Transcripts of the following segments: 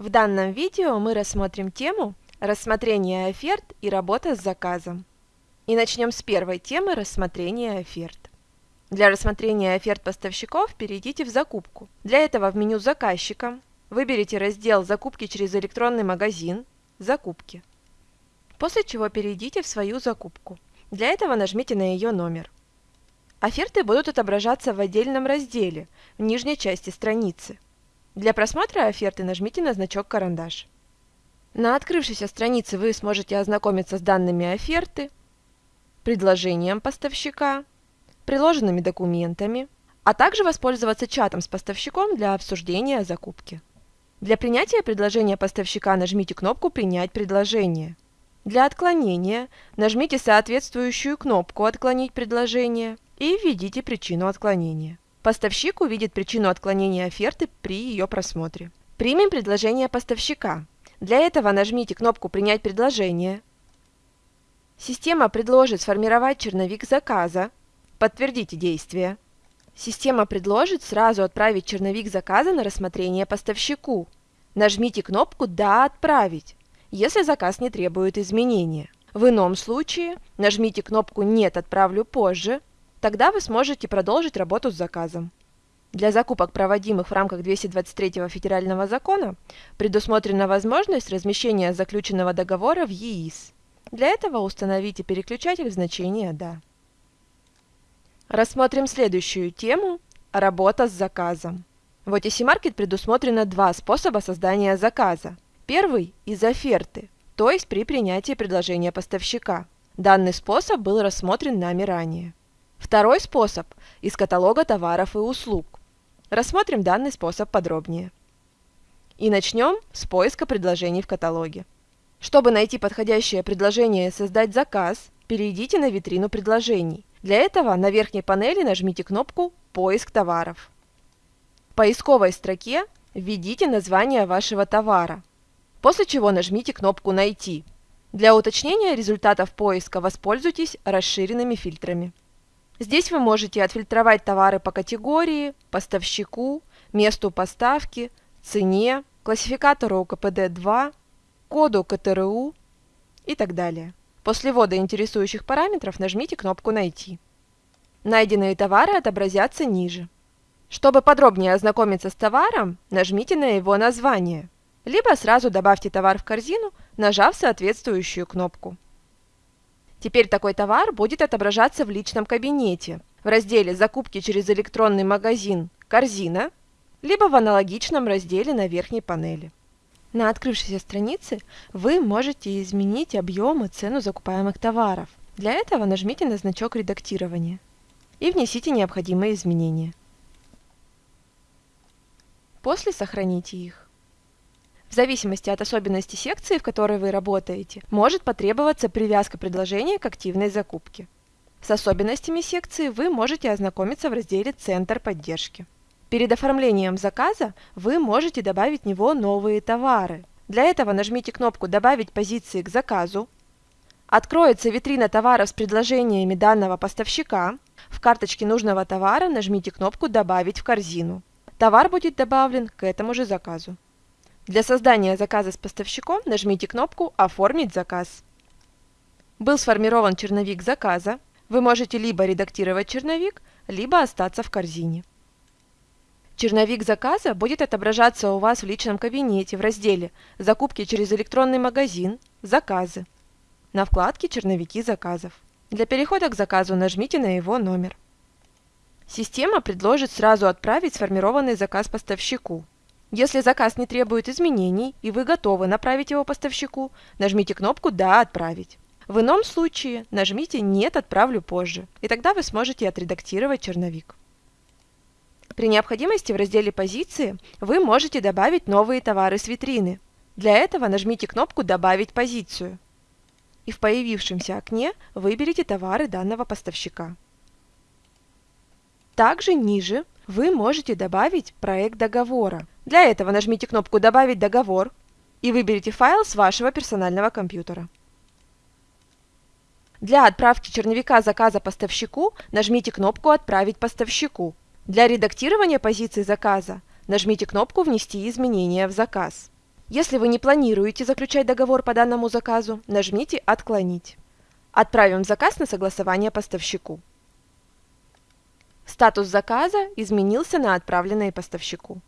В данном видео мы рассмотрим тему рассмотрение оферт и работа с заказом. И начнем с первой темы рассмотрения оферт. Для рассмотрения оферт поставщиков перейдите в закупку. Для этого в меню заказчика выберите раздел «Закупки через электронный магазин», «Закупки». После чего перейдите в свою закупку. Для этого нажмите на ее номер. Оферты будут отображаться в отдельном разделе, в нижней части страницы. Для просмотра оферты нажмите на значок «Карандаш». На открывшейся странице вы сможете ознакомиться с данными оферты, предложением поставщика, приложенными документами, а также воспользоваться чатом с поставщиком для обсуждения закупки. Для принятия предложения поставщика нажмите кнопку «Принять предложение». Для отклонения нажмите соответствующую кнопку «Отклонить предложение» и введите причину отклонения. Поставщик увидит причину отклонения оферты при ее просмотре. Примем предложение поставщика. Для этого нажмите кнопку «Принять предложение». Система предложит сформировать черновик заказа. Подтвердите действие. Система предложит сразу отправить черновик заказа на рассмотрение поставщику. Нажмите кнопку «Да, отправить», если заказ не требует изменения. В ином случае нажмите кнопку «Нет, отправлю позже», Тогда вы сможете продолжить работу с заказом. Для закупок, проводимых в рамках 223 федерального закона, предусмотрена возможность размещения заключенного договора в ЕИС. Для этого установите переключатель в значение «Да». Рассмотрим следующую тему – работа с заказом. В OTC Market предусмотрено два способа создания заказа. Первый – из оферты, то есть при принятии предложения поставщика. Данный способ был рассмотрен нами ранее. Второй способ – из каталога товаров и услуг. Рассмотрим данный способ подробнее. И начнем с поиска предложений в каталоге. Чтобы найти подходящее предложение и создать заказ, перейдите на витрину предложений. Для этого на верхней панели нажмите кнопку «Поиск товаров». В поисковой строке введите название вашего товара, после чего нажмите кнопку «Найти». Для уточнения результатов поиска воспользуйтесь расширенными фильтрами. Здесь вы можете отфильтровать товары по категории, поставщику, месту поставки, цене, классификатору КПД-2, коду КТРУ и так далее. После ввода интересующих параметров нажмите кнопку «Найти». Найденные товары отобразятся ниже. Чтобы подробнее ознакомиться с товаром, нажмите на его название, либо сразу добавьте товар в корзину, нажав соответствующую кнопку. Теперь такой товар будет отображаться в личном кабинете в разделе «Закупки через электронный магазин. Корзина» либо в аналогичном разделе на верхней панели. На открывшейся странице вы можете изменить объем и цену закупаемых товаров. Для этого нажмите на значок редактирования и внесите необходимые изменения. После сохраните их. В зависимости от особенностей секции, в которой вы работаете, может потребоваться привязка предложения к активной закупке. С особенностями секции вы можете ознакомиться в разделе «Центр поддержки». Перед оформлением заказа вы можете добавить в него новые товары. Для этого нажмите кнопку «Добавить позиции к заказу». Откроется витрина товаров с предложениями данного поставщика. В карточке нужного товара нажмите кнопку «Добавить в корзину». Товар будет добавлен к этому же заказу. Для создания заказа с поставщиком нажмите кнопку «Оформить заказ». Был сформирован черновик заказа. Вы можете либо редактировать черновик, либо остаться в корзине. Черновик заказа будет отображаться у вас в личном кабинете в разделе «Закупки через электронный магазин. Заказы» на вкладке «Черновики заказов». Для перехода к заказу нажмите на его номер. Система предложит сразу отправить сформированный заказ поставщику. Если заказ не требует изменений и вы готовы направить его поставщику, нажмите кнопку «Да, отправить». В ином случае нажмите «Нет, отправлю позже», и тогда вы сможете отредактировать черновик. При необходимости в разделе «Позиции» вы можете добавить новые товары с витрины. Для этого нажмите кнопку «Добавить позицию» и в появившемся окне выберите товары данного поставщика. Также ниже вы можете добавить проект договора. Для этого нажмите кнопку «Добавить договор» и выберите файл с вашего персонального компьютера. Для отправки черновика заказа поставщику нажмите кнопку «Отправить поставщику». Для редактирования позиции заказа нажмите кнопку «Внести изменения в заказ». Если вы не планируете заключать договор по данному заказу, нажмите «Отклонить». Отправим заказ на согласование поставщику. Статус заказа изменился на отправленный поставщику.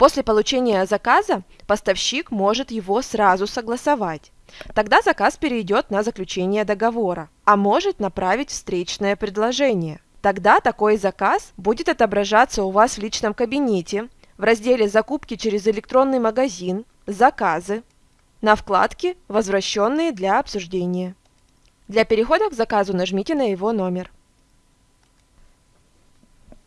После получения заказа поставщик может его сразу согласовать. Тогда заказ перейдет на заключение договора, а может направить встречное предложение. Тогда такой заказ будет отображаться у вас в личном кабинете в разделе «Закупки через электронный магазин», «Заказы», на вкладке «Возвращенные для обсуждения». Для перехода к заказу нажмите на его номер.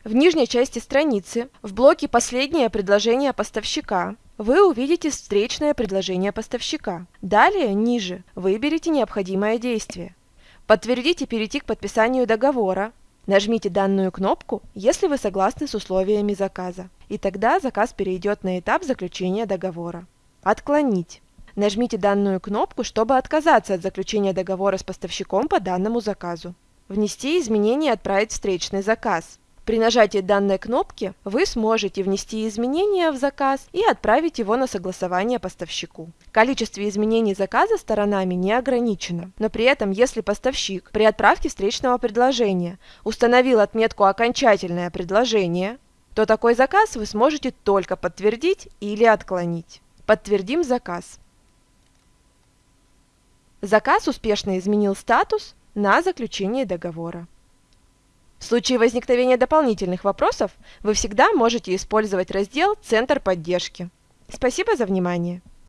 В нижней части страницы, в блоке «Последнее предложение поставщика» вы увидите встречное предложение поставщика. Далее, ниже, выберите необходимое действие. Подтвердите перейти к подписанию договора. Нажмите данную кнопку, если вы согласны с условиями заказа. И тогда заказ перейдет на этап заключения договора. Отклонить. Нажмите данную кнопку, чтобы отказаться от заключения договора с поставщиком по данному заказу. Внести изменения и отправить встречный заказ. При нажатии данной кнопки вы сможете внести изменения в заказ и отправить его на согласование поставщику. Количество изменений заказа сторонами не ограничено, но при этом, если поставщик при отправке встречного предложения установил отметку «Окончательное предложение», то такой заказ вы сможете только подтвердить или отклонить. Подтвердим заказ. Заказ успешно изменил статус на заключение договора. В случае возникновения дополнительных вопросов вы всегда можете использовать раздел «Центр поддержки». Спасибо за внимание!